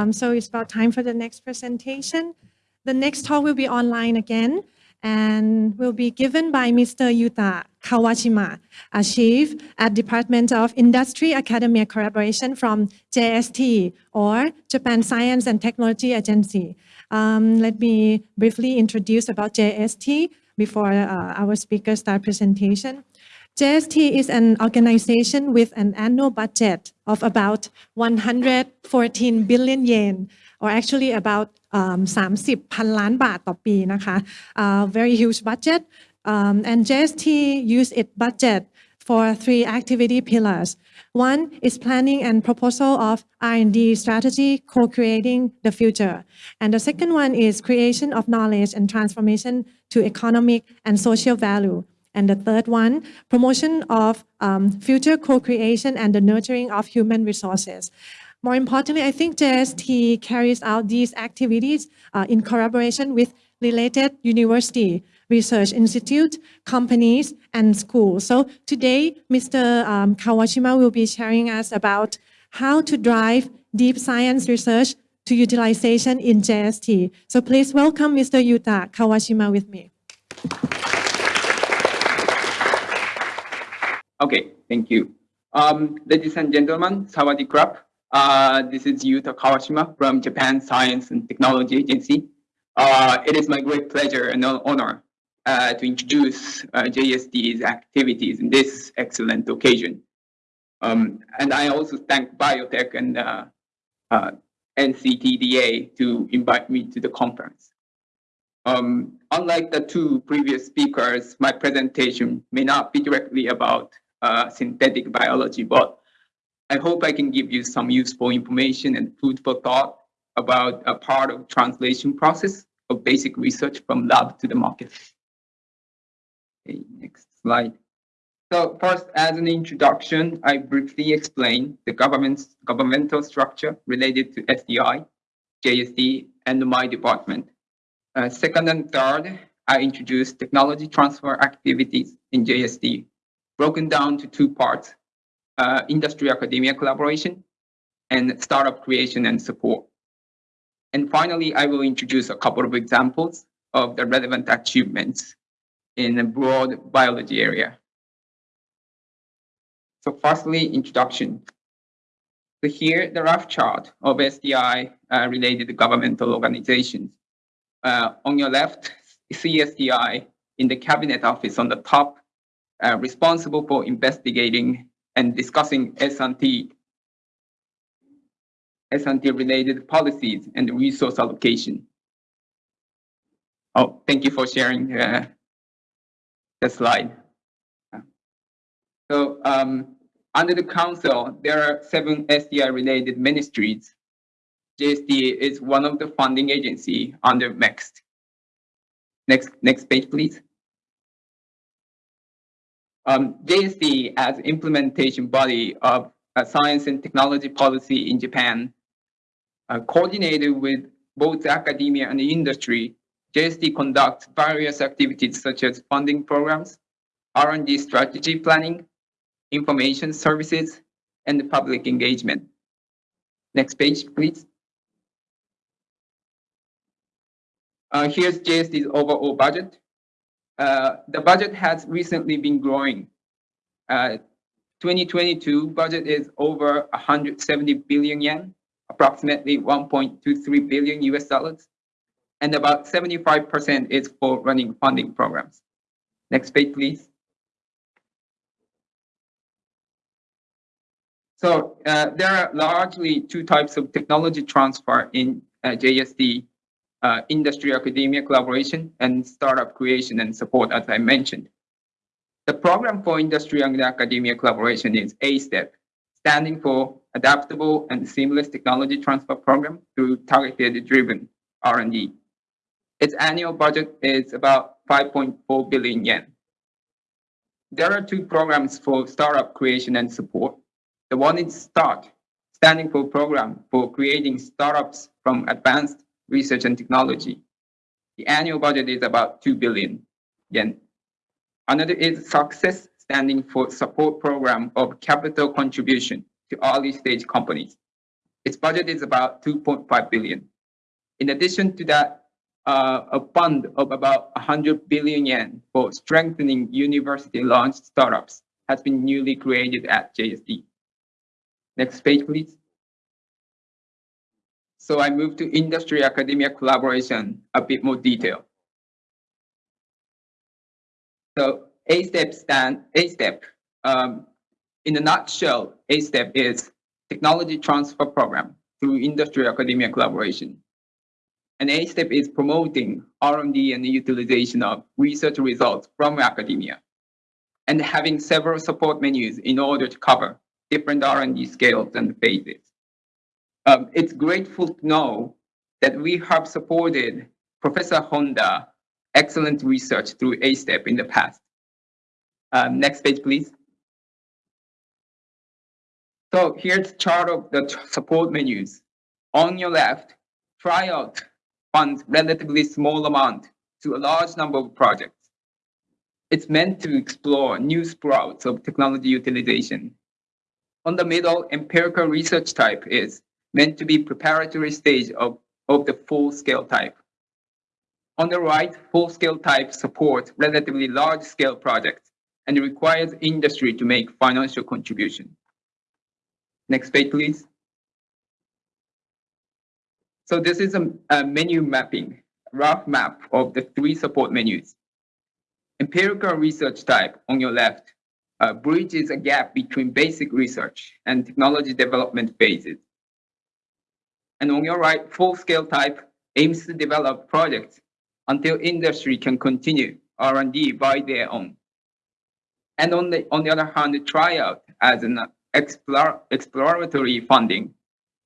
Um, so it's about time for the next presentation. The next talk will be online again and will be given by Mr. Yuta Kawashima, a chief at Department of Industry Academia Collaboration from JST or Japan Science and Technology Agency. Um, let me briefly introduce about JST before uh, our speakers start presentation. JST is an organization with an annual budget of about 114 billion yen, or actually about um, 30พันล้านบาทต่อปีนะคะ uh, very huge budget um, and JST use its budget for three activity pillars. One is planning and proposal of R&D strategy, co-creating the future. And the second one is creation of knowledge and transformation to economic and social value. And the third one, promotion of um, future co-creation and the nurturing of human resources. More importantly, I think JST carries out these activities uh, in collaboration with related university, research institute, companies, and schools. So today, Mr. Um, Kawashima will be sharing us about how to drive deep science research to utilization in JST. So please welcome Mr. Yuta Kawashima with me. Okay, thank you. Um, ladies and gentlemen, Sawadee Krap. Uh, this is Yuta Kawashima from Japan Science and Technology Agency. Uh, it is my great pleasure and honor uh, to introduce uh, JST's activities in this excellent occasion. Um, and I also thank BIOTEC and uh, uh, NSTDA to invite me to the conference. Um, unlike the two previous speakers, my presentation may not be directly about synthetic biology, but I hope I can give you some useful information and food for thought about a part of translation process of basic research from lab to the market. Okay, next slide. So first, as an introduction, I briefly explain the government's governmental structure related to STI, JST, and my department. Uh, second and third, I introduce technology transfer activities in JST, broken down to two parts, uh, industry academia collaboration, and startup creation and support. And finally, I will introduce a couple of examples of the relevant achievements in the broad biology area. So firstly, introduction. So here, the rough chart of STI uh, related governmental organizations. Uh, on your left, CSTI in the cabinet office on the top, uh, responsible for investigating and discussing S&T S&T related policies and resource allocation. Oh, thank you for sharing uh, the slide. So um, under the council, there are seven STI related ministries. JST is one of the funding agency under MEXT. Next, next page, please. Um, as implementation body of science and technology policy in Japan, uh, coordinated with both academia and the industry, JST conducts various activities such as funding programs, R&D strategy planning, information services, and public engagement. Next page, please. Uh, here's JST's overall budget. Uh, the budget has recently been growing. Uh, 2022 budget is over 170 billion yen, approximately 1.23 billion US dollars, and about 75% is for running funding programs. Next page, please. So uh, there are largely two types of technology transfer in uh, JST uh, industry academia collaboration and startup creation and support, as I mentioned. The program for industry and academia collaboration is ASTEP, standing for Adaptable and Seamless Technology Transfer Program through Targeted Driven R&D. Its annual budget is about 5.4 billion yen. There are two programs for startup creation and support. The one is START, standing for Program for Creating Startups from Advanced research and technology. The annual budget is about 2 billion yen. Another is success standing for support program of capital contribution to early stage companies. Its budget is about 2.5 billion. In addition to that, uh, a fund of about 100 billion yen for strengthening university-launched startups has been newly created at JST. Next page, please. So I move to industry academia collaboration, a bit more detail. So A step stand, A step, um, in a nutshell, A step is technology transfer program through industry academia collaboration. And A step is promoting R&D and the utilization of research results from academia and having several support menus in order to cover different R&D scales and phases. Um, it's grateful to know that we have supported Professor Honda excellent research through A-STEP in the past. Um, next page, please. So here's chart of the support menus. On your left, tryout funds relatively small amount to a large number of projects. It's meant to explore new sprouts of technology utilization. On the middle, empirical research type is meant to be preparatory stage of, of the full-scale type. On the right, full-scale type support relatively large-scale projects and requires industry to make financial contribution. Next page, please. So this is a, a menu mapping, rough map of the three support menus. Empirical research type on your left uh, bridges a gap between basic research and technology development phases. And on your right, full-scale type aims to develop projects until industry can continue R&D by their own. And on the, on the other hand, tryout as an explore, exploratory funding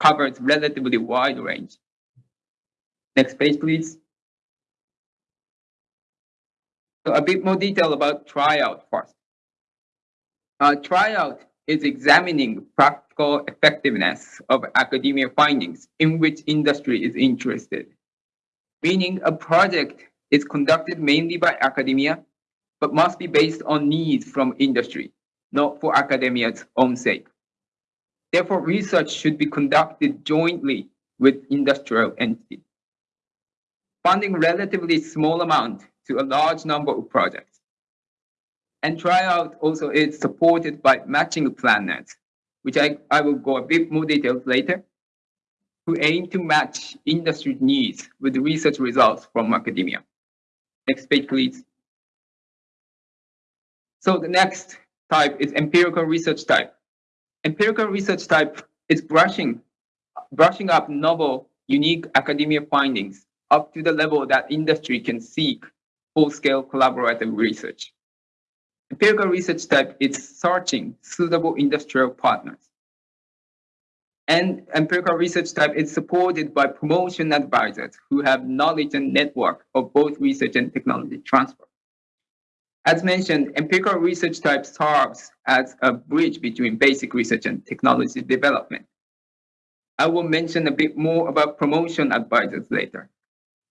covers relatively wide range. Next page, please. So a bit more detail about tryout first. Uh, tryout is examining practical effectiveness of academia findings in which industry is interested. Meaning a project is conducted mainly by academia, but must be based on needs from industry, not for academia's own sake. Therefore, research should be conducted jointly with industrial entities funding relatively small amount to a large number of projects. And tryout also is supported by matching planners, which I, I will go a bit more details later, who aim to match industry needs with research results from academia. Next page, please. So the next type is empirical research type. Empirical research type is brushing, brushing up novel, unique academia findings up to the level that industry can seek full-scale collaborative research. Empirical research type is searching suitable industrial partners. And empirical research type is supported by promotion advisors who have knowledge and network of both research and technology transfer. As mentioned, empirical research type serves as a bridge between basic research and technology development. I will mention a bit more about promotion advisors later.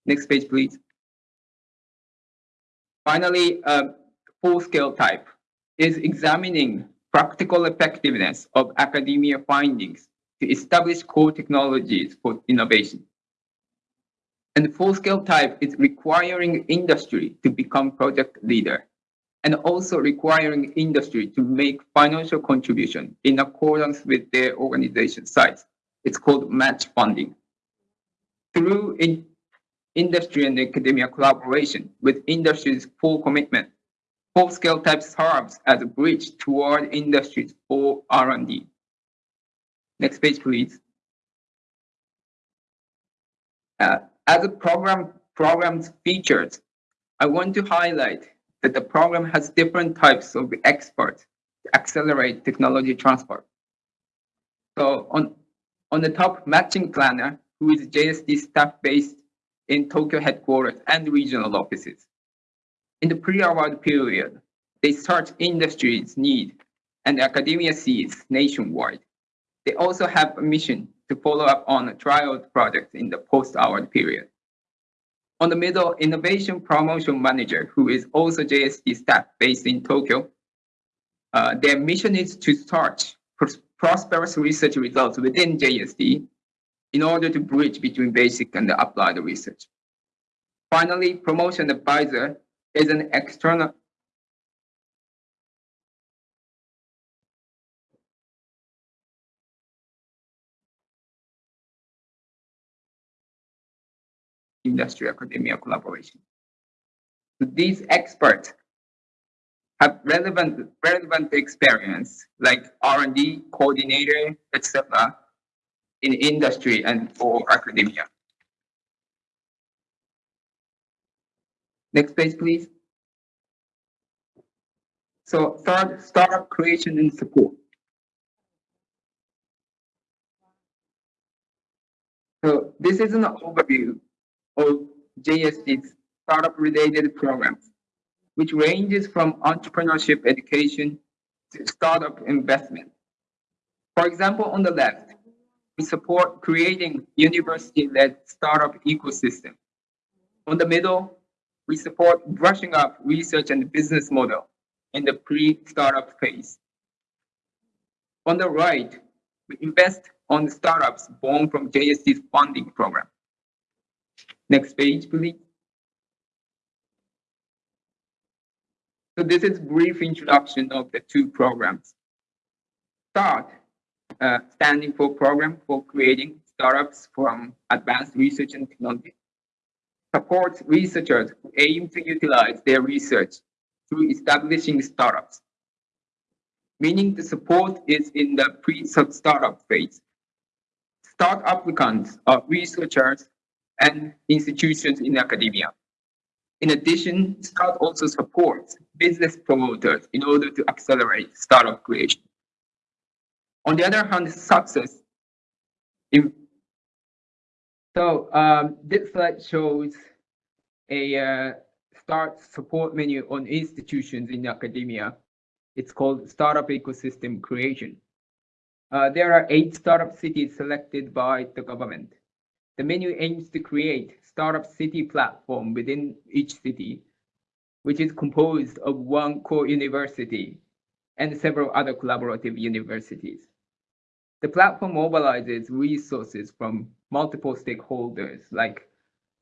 Next page, please. Finally, uh, full-scale type is examining practical effectiveness of academia findings to establish core technologies for innovation. And full-scale type is requiring industry to become project leader and also requiring industry to make financial contribution in accordance with their organization size. It's called match funding. Through in industry and academia collaboration with industry's full commitment. Full-scale type serves as a bridge toward industries full R&D. Next page, please. Uh, as a program program's features, I want to highlight that the program has different types of experts to accelerate technology transfer. So on, on the top matching planner, who is JST staff based in Tokyo headquarters and regional offices. In the pre-award period, they search industries need and academia sees nationwide. They also have a mission to follow up on trial projects in the post-award period. On the middle, Innovation Promotion Manager, who is also JST staff based in Tokyo, uh, their mission is to search prosperous research results within JST in order to bridge between basic and applied research. Finally, promotion advisor is an external industry academia collaboration. These experts have relevant relevant experience like R&D coordinator, etc. in industry and for academia. Next page, please. So third, startup creation and support. So this is an overview of JST's startup-related programs, which ranges from entrepreneurship education to startup investment. For example, on the left, we support creating university-led startup ecosystem. On the middle, we support brushing up research and business model in the pre-startup phase. On the right, we invest on startups born from JST's funding program. Next page, please. So this is brief introduction of the two programs. START, uh, standing for Program for Creating Startups from Advanced Research and Technology, supports researchers who aim to utilize their research through establishing startups, meaning the support is in the pre-startup phase. Start applicants are researchers and institutions in academia. In addition, START also supports business promoters in order to accelerate startup creation. On the other hand, success. In, so um, this slide shows a uh, start support menu on institutions in academia. It's called Startup Ecosystem Creation. Uh, there are eight startup cities selected by the government. The menu aims to create startup city platform within each city, which is composed of one core university and several other collaborative universities. The platform mobilizes resources from multiple stakeholders like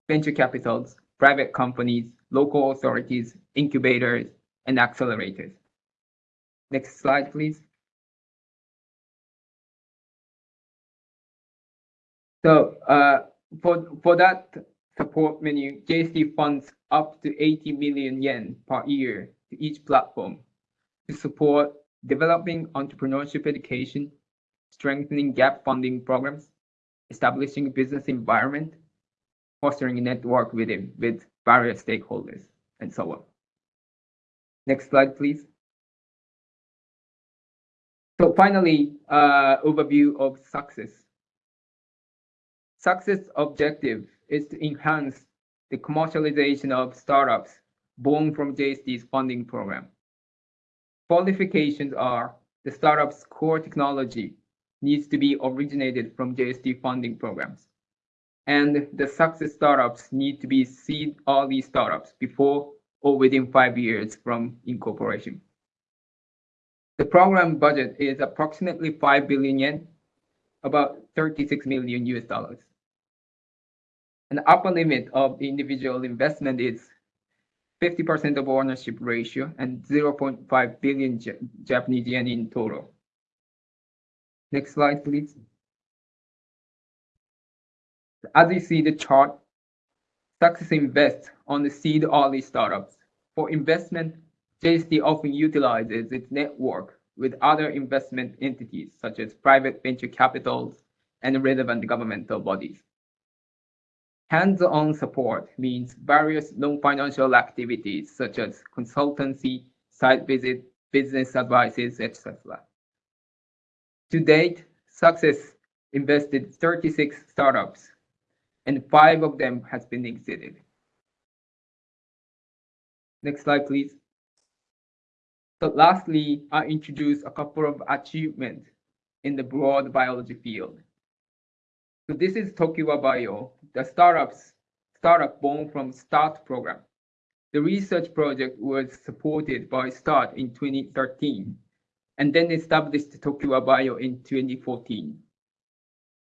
venture capitals, private companies, local authorities, incubators, and accelerators. Next slide, please. So uh, for, for that support menu, JST funds up to 80 million yen per year to each platform to support developing entrepreneurship education, strengthening gap funding programs, establishing business environment, fostering a network within with various stakeholders, and so on. Next slide, please. So finally, uh, overview of success. Success objective is to enhance the commercialization of startups born from JST's funding program. Qualifications are the startup's core technology needs to be originated from JST funding programs. And the success startups need to be seed early startups before or within five years from incorporation. The program budget is approximately 5 billion yen, about 36 million US dollars. And the upper limit of individual investment is 50% of ownership ratio and 0.5 billion Japanese yen in total. Next slide, please. As you see the chart, Success invests on the seed early startups. For investment, JST often utilizes its network with other investment entities such as private venture capitals and relevant governmental bodies. Hands-on support means various non-financial activities such as consultancy, site visit, business advices, etc. To date, Success invested 36 startups, and five of them has been exited. Next slide, please. So lastly, I introduce a couple of achievements in the broad biology field. So this is Tokiwa Bio, the startups startup born from START program. The research project was supported by START in 2013 and then established Tokiwa Bio in 2014.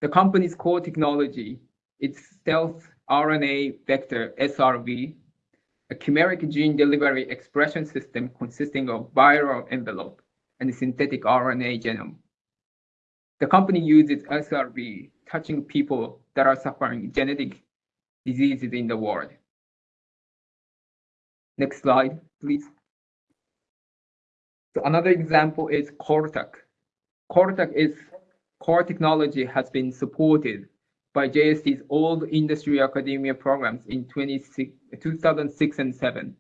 The company's core technology is stealth RNA vector SRV, a chimeric gene delivery expression system consisting of viral envelope and synthetic RNA genome. The company uses SRV touching people that are suffering genetic diseases in the world. Next slide, please. So another example is KORTUC. KORTUC is core technology has been supported by JST's old industry academia programs in 2006 and 7.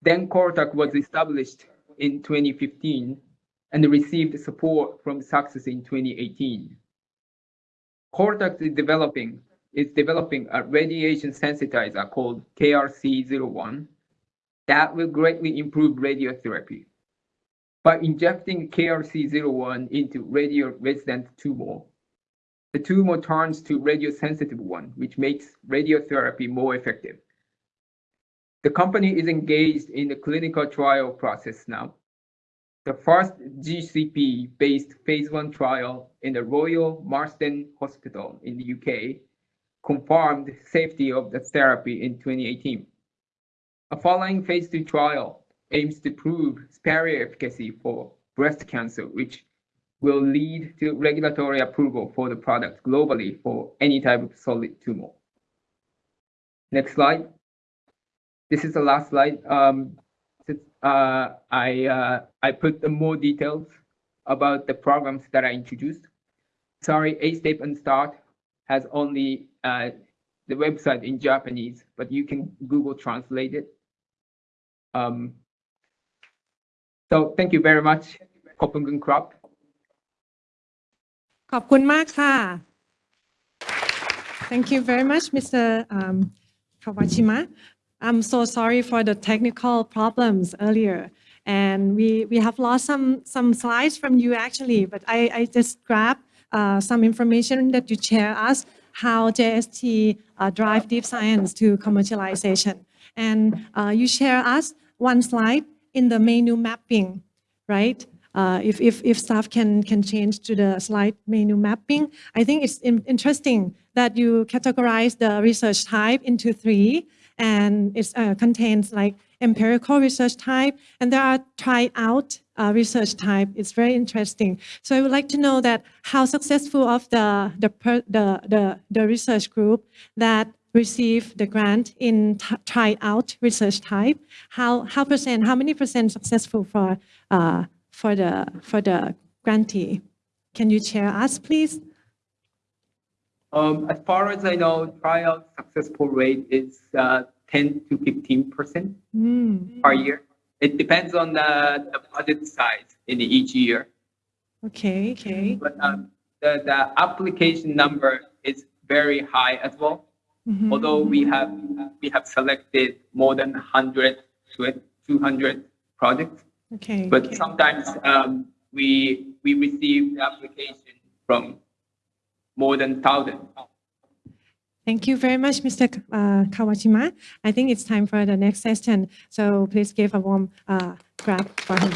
Then KORTUC was established in 2015 and received support from Success in 2018. KORTUC is developing is developing a radiation sensitizer called KRC01 that will greatly improve radiotherapy. By injecting KRC01 into radio-resistant tumor, the tumor turns to radiosensitive one, which makes radiotherapy more effective. The company is engaged in the clinical trial process now. The first GCP-based phase one trial in the Royal Marsden Hospital in the UK confirmed the safety of the therapy in 2018. A following phase two trial aims to prove superior efficacy for breast cancer, which will lead to regulatory approval for the product globally for any type of solid tumor. Next slide. This is the last slide. Um, uh, I, uh, I put the more details about the programs that I introduced. Sorry, A Step and Start has only uh, the website in Japanese, but you can Google translate it. Um, so thank you very much, Kopenhagen Crop. ขอบคุณมากค่ะ Thank you very much Mr. Um, Kawashima I'm so sorry for the technical problems earlier and we we have lost some some slides from you actually but I I just grabbed uh, some information that you share us how JST uh, drive deep science to commercialization and uh, you share us one slide in the menu mapping right uh, if, if, if staff can, can change to the slide menu mapping, I think it's in, interesting that you categorize the research type into three and it uh, contains like empirical research type and there are try out uh, research type. It's very interesting. So I would like to know that how successful of the, the, the, the, the research group that receive the grant in try out research type, how, how percent, how many percent successful for uh, for the, for the grantee. Can you share us, please? Um, as far as I know, tryout successful rate is uh, 10 to 15 percent Mm. per year. It depends on the, the budget size in each year. Okay, okay. But um, the, the application number is very high as well. Mhm. Although we have we have selected more than 100 200 projects. Okay. But okay. sometimes um, we we receive the application from more than thousand. Thank you very much, Mr. K- Uh, Kawashima. I think it's time for the next session. So please give a warm uh, clap for him.